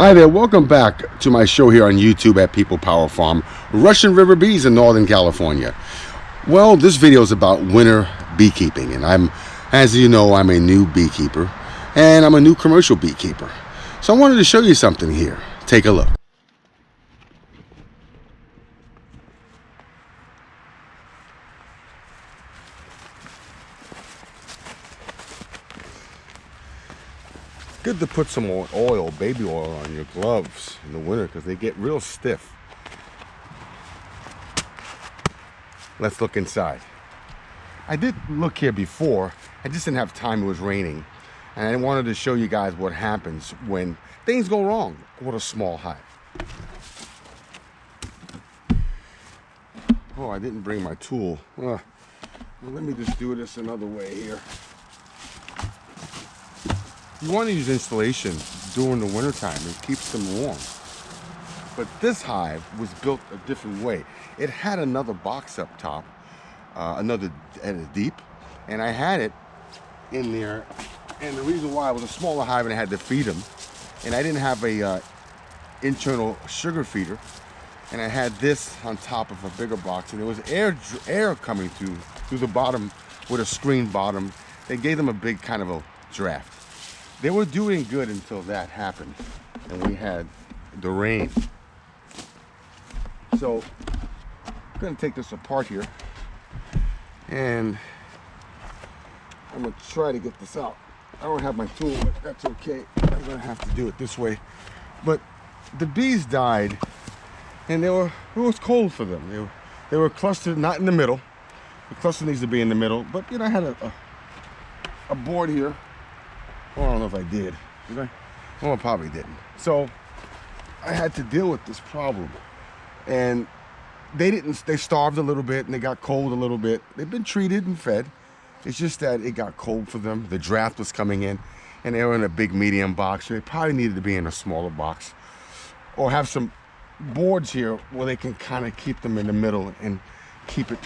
Hi there, welcome back to my show here on YouTube at People Power Farm, Russian River Bees in Northern California. Well, this video is about winter beekeeping, and I'm, as you know, I'm a new beekeeper, and I'm a new commercial beekeeper. So I wanted to show you something here. Take a look. good to put some oil, baby oil on your gloves in the winter because they get real stiff. Let's look inside. I did look here before. I just didn't have time. It was raining. And I wanted to show you guys what happens when things go wrong with a small hive. Oh, I didn't bring my tool. Uh, well, let me just do this another way here. You want to use insulation during the wintertime. It keeps them warm. But this hive was built a different way. It had another box up top, uh, another and a deep, and I had it in there. And the reason why it was a smaller hive and I had to feed them, and I didn't have a uh, internal sugar feeder, and I had this on top of a bigger box, and there was air air coming through through the bottom with a screen bottom. They gave them a big kind of a draft. They were doing good until that happened and we had the rain. So I'm gonna take this apart here and I'm gonna try to get this out. I don't have my tool, but that's okay. I'm gonna have to do it this way. But the bees died and they were, it was cold for them. They were, they were clustered, not in the middle. The cluster needs to be in the middle, but you know, I had a, a, a board here well, I don't know if I did. Did I? Well, I probably didn't. So I had to deal with this problem. And they didn't, they starved a little bit and they got cold a little bit. They've been treated and fed. It's just that it got cold for them. The draft was coming in and they were in a big medium box. They probably needed to be in a smaller box or have some boards here where they can kind of keep them in the middle and keep it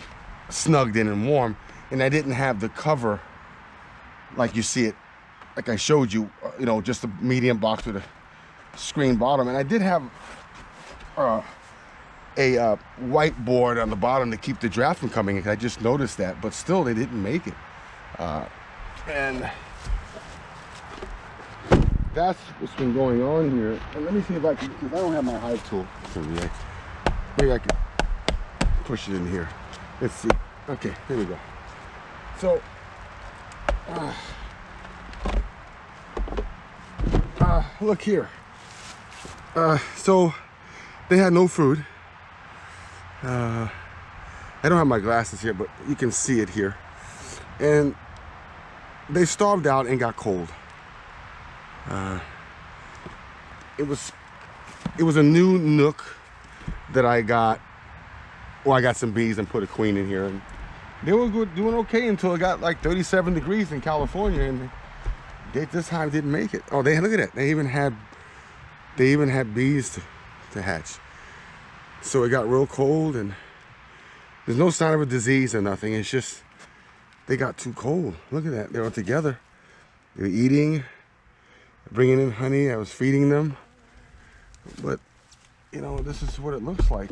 snugged in and warm. And I didn't have the cover like you see it like I showed you, uh, you know, just a medium box with a screen bottom. And I did have uh, a uh, whiteboard on the bottom to keep the draft from coming in. I just noticed that, but still they didn't make it. Uh, and that's what's been going on here. And let me see if I can, because I don't have my hive tool. Maybe I can push it in here. Let's see. Okay, here we go. So, uh, uh, look here. Uh, so they had no food. Uh, I don't have my glasses here, but you can see it here. And they starved out and got cold. Uh, it was it was a new nuc that I got. Well, I got some bees and put a queen in here, and they were good, doing okay until it got like 37 degrees in California, and they this time didn't make it. Oh, they look at it. They even had they even had bees to, to hatch. So it got real cold and there's no sign of a disease or nothing. It's just they got too cold. Look at that. They were together. They were eating, bringing in honey. I was feeding them. But, you know, this is what it looks like.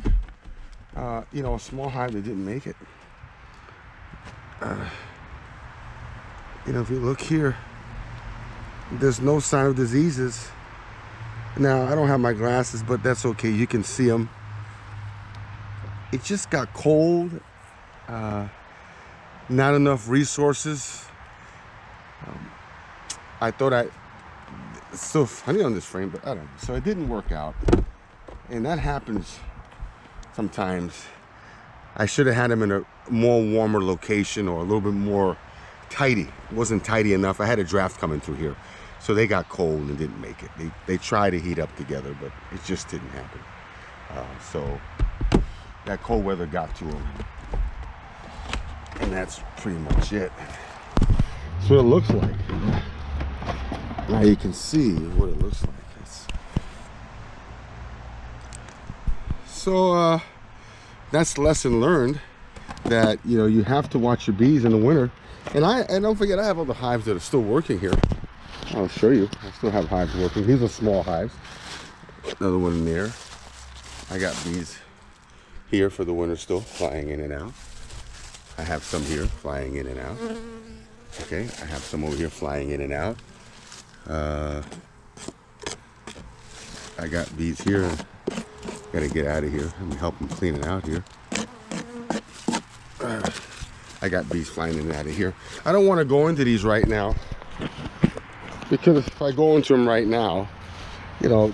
Uh, you know, a small hive that didn't make it. Uh, you know, if you look here, there's no sign of diseases. Now, I don't have my glasses, but that's okay. You can see them. It just got cold. Uh, not enough resources. Um, I thought I, still funny on this frame, but I don't know. So it didn't work out. And that happens sometimes. I should have had them in a more warmer location or a little bit more tidy. It wasn't tidy enough. I had a draft coming through here. So they got cold and didn't make it. They, they tried to heat up together, but it just didn't happen. Uh, so that cold weather got to them. And that's pretty much it. That's what it looks like. Now you can see what it looks like. It's... So uh, that's lesson learned that you know you have to watch your bees in the winter. And I and don't forget I have all the hives that are still working here. I'll show you. I still have hives working. These are small hives. Another one in there. I got bees here for the winter still flying in and out. I have some here flying in and out. Okay, I have some over here flying in and out. Uh, I got bees here. Gotta get out of here. Let me help them clean it out here. Uh, I got bees flying in and out of here. I don't want to go into these right now because if I go into them right now, you know,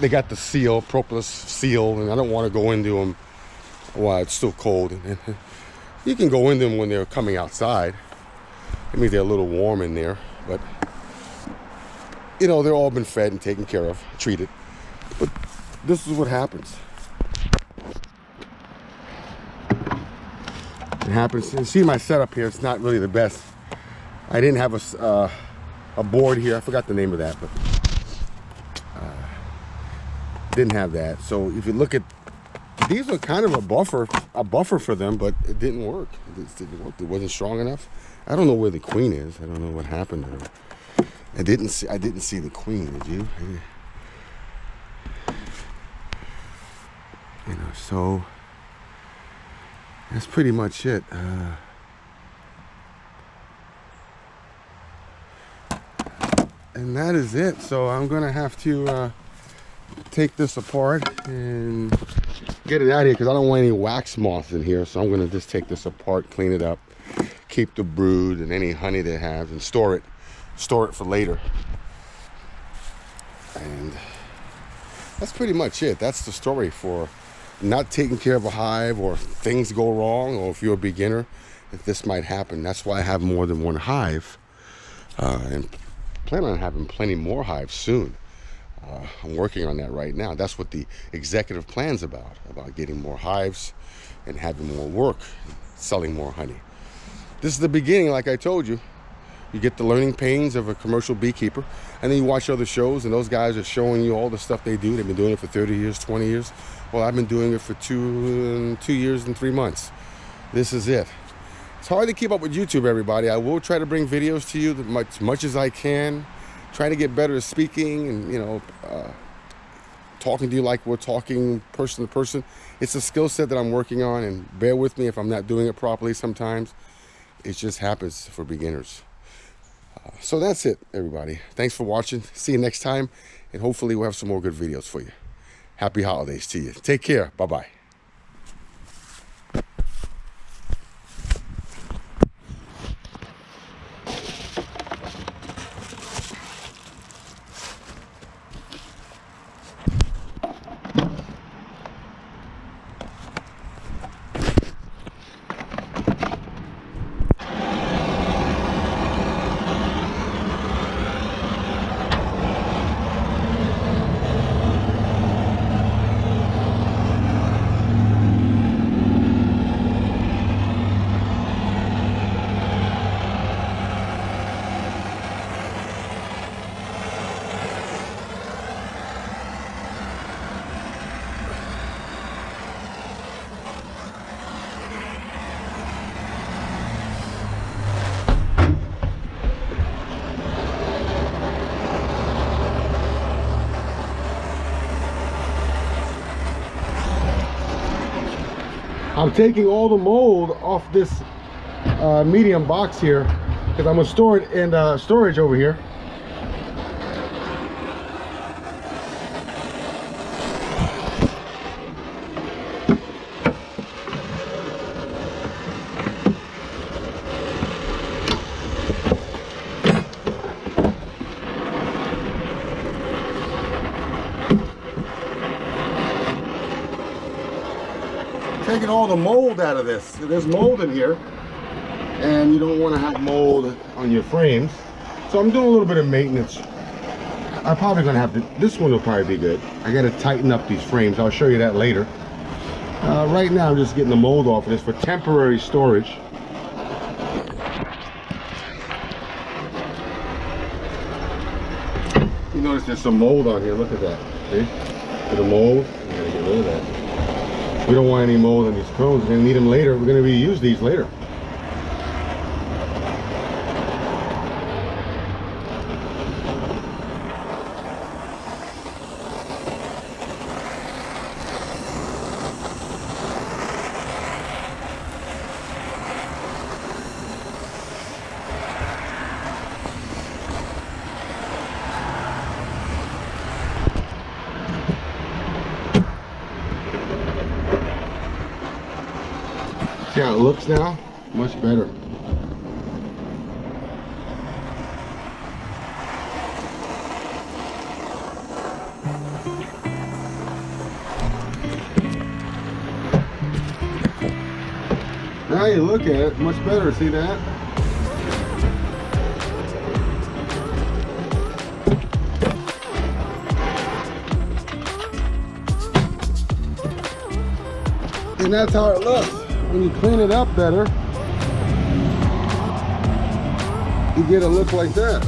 they got the seal, propolis seal, and I don't want to go into them while it's still cold. You can go in them when they're coming outside. It means they're a little warm in there, but you know, they're all been fed and taken care of, treated. But this is what happens. It happens. You see my setup here, it's not really the best. I didn't have a, uh, a board here. I forgot the name of that, but uh, didn't have that. So if you look at these were kind of a buffer, a buffer for them, but it didn't work. It didn't work. It wasn't strong enough. I don't know where the queen is. I don't know what happened to her. I didn't see. I didn't see the queen. Did you? You know. So that's pretty much it. Uh, and that is it. So I'm gonna have to uh, take this apart and get it out of here because I don't want any wax moths in here. So I'm gonna just take this apart, clean it up, keep the brood and any honey they have, and store it, store it for later. And that's pretty much it. That's the story for not taking care of a hive or things go wrong or if you're a beginner, if this might happen. That's why I have more than one hive. Uh, and plan on having plenty more hives soon. Uh, I'm working on that right now. That's what the executive plan's about, about getting more hives and having more work, selling more honey. This is the beginning, like I told you. You get the learning pains of a commercial beekeeper, and then you watch other shows, and those guys are showing you all the stuff they do. They've been doing it for 30 years, 20 years. Well, I've been doing it for two, two years and three months. This is it. It's hard to keep up with YouTube, everybody. I will try to bring videos to you as much, much as I can. Trying to get better at speaking and, you know, uh, talking to you like we're talking person to person. It's a skill set that I'm working on, and bear with me if I'm not doing it properly sometimes. It just happens for beginners. Uh, so that's it, everybody. Thanks for watching. See you next time, and hopefully we'll have some more good videos for you. Happy holidays to you. Take care. Bye-bye. I'm taking all the mold off this uh, medium box here because I'm gonna store it in uh, storage over here. taking all the mold out of this. There's mold in here, and you don't want to have mold on your frames. So I'm doing a little bit of maintenance. I'm probably going to have to, this one will probably be good. I got to tighten up these frames. I'll show you that later. Uh, right now, I'm just getting the mold off of this for temporary storage. You notice there's some mold on here. Look at that. See? The mold. You gotta get rid of that. We don't want any mold on these cones. We're gonna need them later. We're gonna reuse these later. See how it looks now? Much better. Now you look at it, much better. See that? And that's how it looks. When you clean it up better, you get a look like that.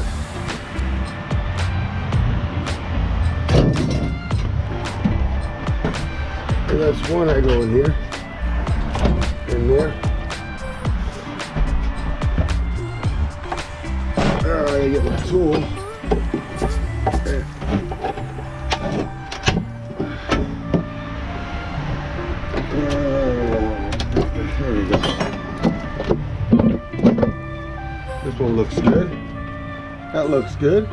That's one I go in here. In there. All right, I get my tool. One looks good. That looks good.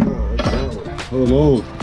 Oh, what's that one? Full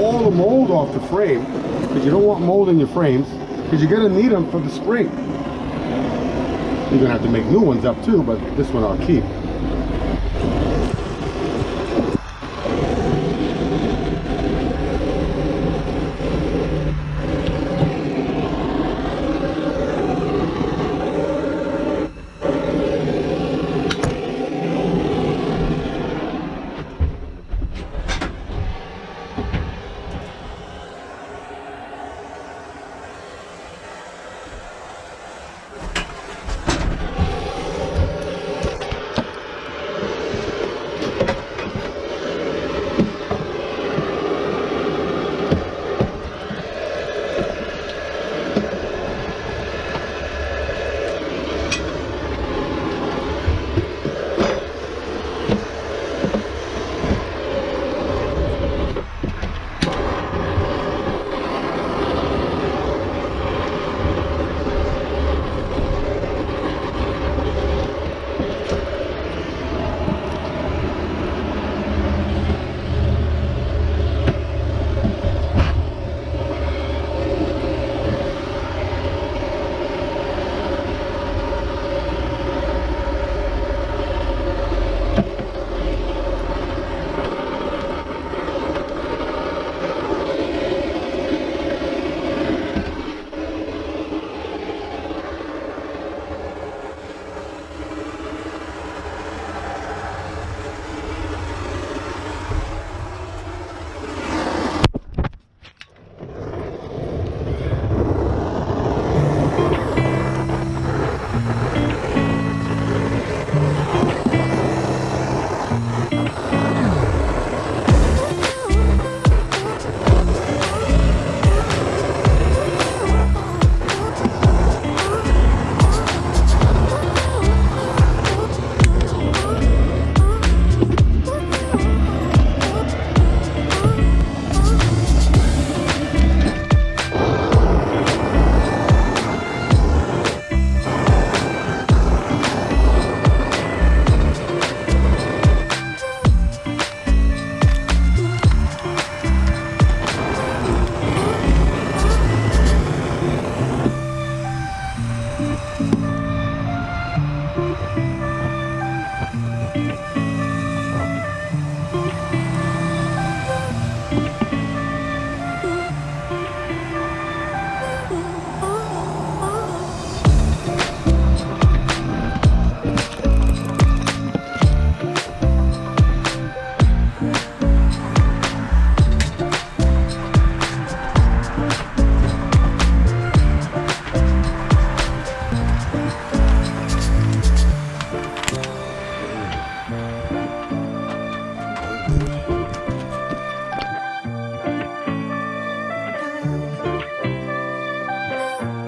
all the mold off the frame because you don't want mold in your frames because you're going to need them for the spring. You're going to have to make new ones up too, but this one I'll keep.